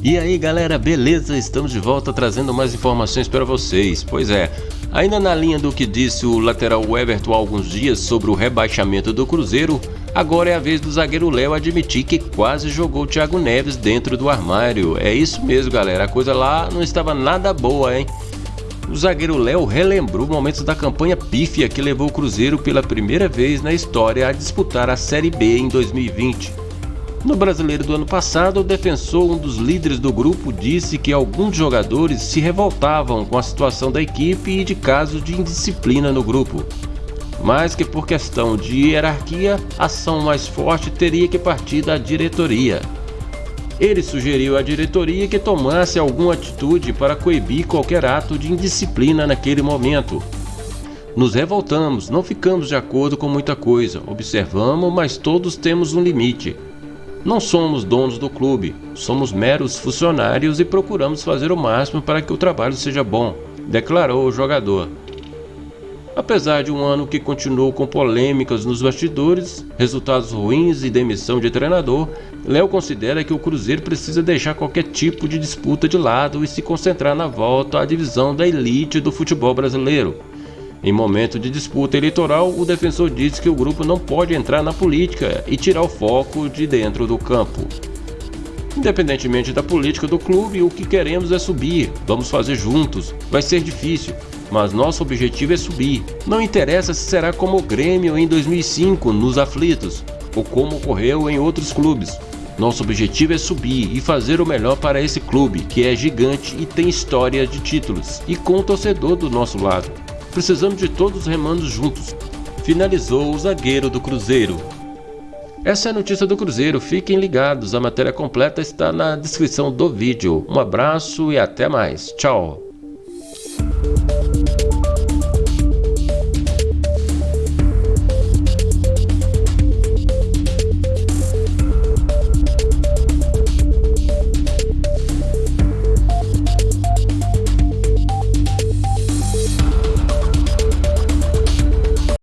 E aí galera, beleza? Estamos de volta trazendo mais informações para vocês. Pois é, ainda na linha do que disse o lateral Everton há alguns dias sobre o rebaixamento do Cruzeiro, agora é a vez do zagueiro Léo admitir que quase jogou o Thiago Neves dentro do armário. É isso mesmo galera, a coisa lá não estava nada boa, hein? O zagueiro Léo relembrou momentos da campanha pífia que levou o Cruzeiro pela primeira vez na história a disputar a Série B em 2020. No brasileiro do ano passado, o defensor, um dos líderes do grupo, disse que alguns jogadores se revoltavam com a situação da equipe e de casos de indisciplina no grupo. Mas que por questão de hierarquia, a ação mais forte teria que partir da diretoria. Ele sugeriu à diretoria que tomasse alguma atitude para coibir qualquer ato de indisciplina naquele momento. Nos revoltamos, não ficamos de acordo com muita coisa, observamos, mas todos temos um limite. Não somos donos do clube, somos meros funcionários e procuramos fazer o máximo para que o trabalho seja bom, declarou o jogador. Apesar de um ano que continuou com polêmicas nos bastidores, resultados ruins e demissão de treinador, Léo considera que o Cruzeiro precisa deixar qualquer tipo de disputa de lado e se concentrar na volta à divisão da elite do futebol brasileiro. Em momento de disputa eleitoral, o defensor disse que o grupo não pode entrar na política e tirar o foco de dentro do campo. Independentemente da política do clube, o que queremos é subir. Vamos fazer juntos. Vai ser difícil, mas nosso objetivo é subir. Não interessa se será como o Grêmio em 2005, nos aflitos, ou como ocorreu em outros clubes. Nosso objetivo é subir e fazer o melhor para esse clube, que é gigante e tem história de títulos, e com o torcedor do nosso lado. Precisamos de todos remando juntos. Finalizou o zagueiro do Cruzeiro. Essa é a notícia do Cruzeiro, fiquem ligados, a matéria completa está na descrição do vídeo. Um abraço e até mais, tchau!